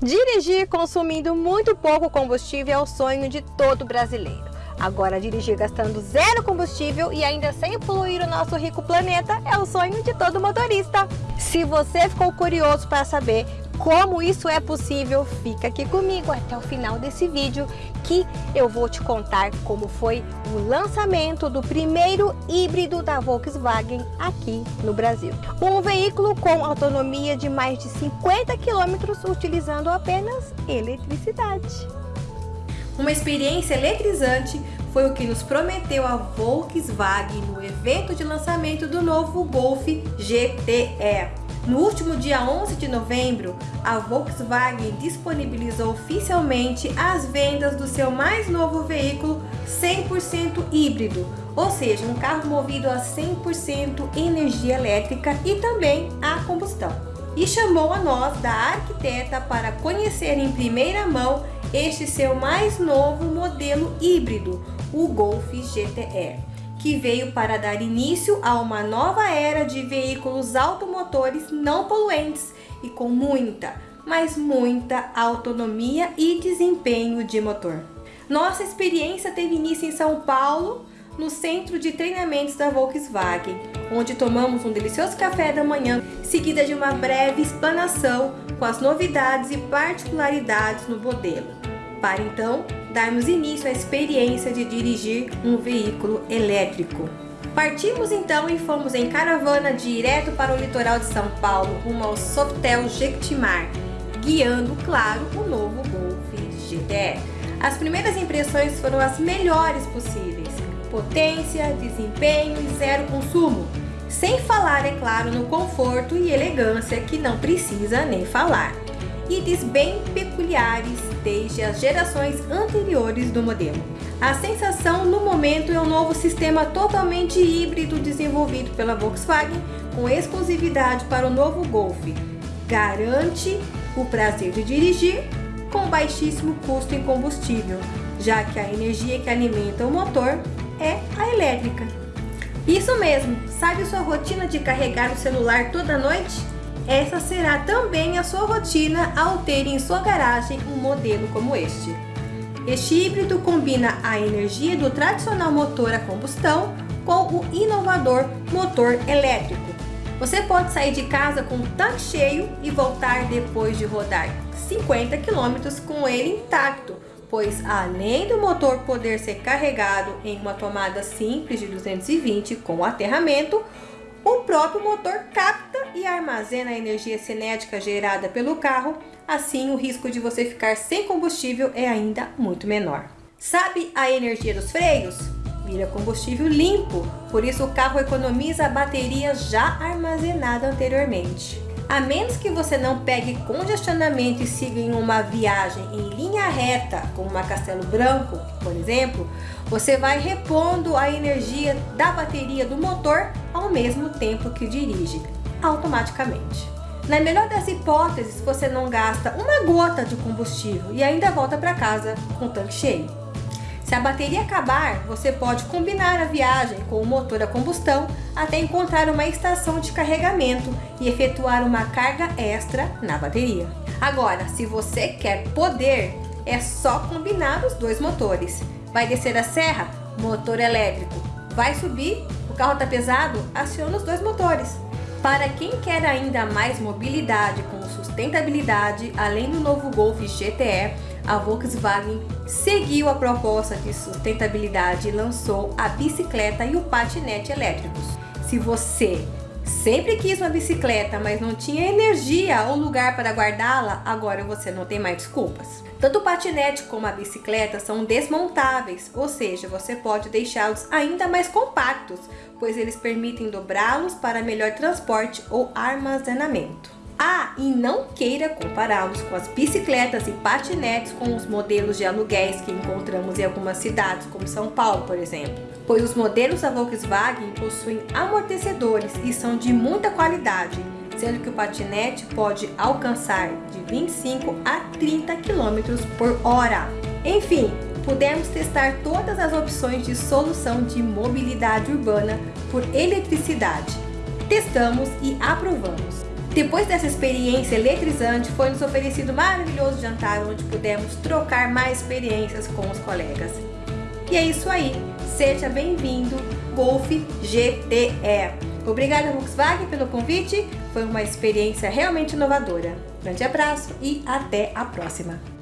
Dirigir consumindo muito pouco combustível é o sonho de todo brasileiro. Agora, dirigir gastando zero combustível e ainda sem poluir o nosso rico planeta é o sonho de todo motorista. Se você ficou curioso para saber como isso é possível, fica aqui comigo até o final desse vídeo que eu vou te contar como foi o lançamento do primeiro híbrido da Volkswagen aqui no Brasil. Um veículo com autonomia de mais de 50 km utilizando apenas eletricidade. Uma experiência eletrizante foi o que nos prometeu a Volkswagen no evento de lançamento do novo Golf GTE. No último dia 11 de novembro, a Volkswagen disponibilizou oficialmente as vendas do seu mais novo veículo 100% híbrido, ou seja, um carro movido a 100% energia elétrica e também a combustão. E chamou a nós da arquiteta para conhecer em primeira mão este seu mais novo modelo híbrido, o Golf GTE que veio para dar início a uma nova era de veículos automotores não poluentes e com muita, mas muita autonomia e desempenho de motor. Nossa experiência teve início em São Paulo, no centro de treinamentos da Volkswagen, onde tomamos um delicioso café da manhã, seguida de uma breve explanação com as novidades e particularidades no modelo, para então darmos início à experiência de dirigir um veículo elétrico. Partimos então e fomos em caravana direto para o litoral de São Paulo, rumo ao Softel Jequitimar, guiando, claro, o novo Golf GTE. As primeiras impressões foram as melhores possíveis, potência, desempenho e zero consumo, sem falar, é claro, no conforto e elegância que não precisa nem falar. Itens bem peculiares desde as gerações anteriores do modelo. A sensação no momento é um novo sistema totalmente híbrido desenvolvido pela Volkswagen com exclusividade para o novo Golf. Garante o prazer de dirigir com baixíssimo custo em combustível, já que a energia que alimenta o motor é a elétrica. Isso mesmo, sabe sua rotina de carregar o celular toda noite? Essa será também a sua rotina ao ter em sua garagem um modelo como este. Este híbrido combina a energia do tradicional motor a combustão com o inovador motor elétrico. Você pode sair de casa com o tanque cheio e voltar depois de rodar 50 km com ele intacto, pois além do motor poder ser carregado em uma tomada simples de 220 com aterramento, o próprio motor capta e armazena a energia cinética gerada pelo carro, assim o risco de você ficar sem combustível é ainda muito menor. Sabe a energia dos freios? Vira combustível limpo, por isso o carro economiza a bateria já armazenada anteriormente. A menos que você não pegue congestionamento e siga em uma viagem em linha reta, como uma Castelo Branco, por exemplo, você vai repondo a energia da bateria do motor ao mesmo tempo que dirige, automaticamente. Na melhor das hipóteses, você não gasta uma gota de combustível e ainda volta para casa com o tanque cheio. Se a bateria acabar, você pode combinar a viagem com o motor a combustão até encontrar uma estação de carregamento e efetuar uma carga extra na bateria. Agora, se você quer poder, é só combinar os dois motores. Vai descer a serra? Motor elétrico. Vai subir? O carro está pesado? Aciona os dois motores. Para quem quer ainda mais mobilidade com sustentabilidade, além do novo Golf GTE, a Volkswagen seguiu a proposta de sustentabilidade e lançou a bicicleta e o patinete elétricos. Se você sempre quis uma bicicleta, mas não tinha energia ou lugar para guardá-la, agora você não tem mais desculpas. Tanto o patinete como a bicicleta são desmontáveis, ou seja, você pode deixá-los ainda mais compactos, pois eles permitem dobrá-los para melhor transporte ou armazenamento. Ah, e não queira compará-los com as bicicletas e patinetes com os modelos de aluguéis que encontramos em algumas cidades, como São Paulo, por exemplo. Pois os modelos da Volkswagen possuem amortecedores e são de muita qualidade, sendo que o patinete pode alcançar de 25 a 30 km por hora. Enfim, pudemos testar todas as opções de solução de mobilidade urbana por eletricidade. Testamos e aprovamos. Depois dessa experiência eletrizante, foi nos oferecido um maravilhoso jantar onde pudemos trocar mais experiências com os colegas. E é isso aí, seja bem-vindo Golf GTE. Obrigada Volkswagen pelo convite, foi uma experiência realmente inovadora. Grande abraço e até a próxima!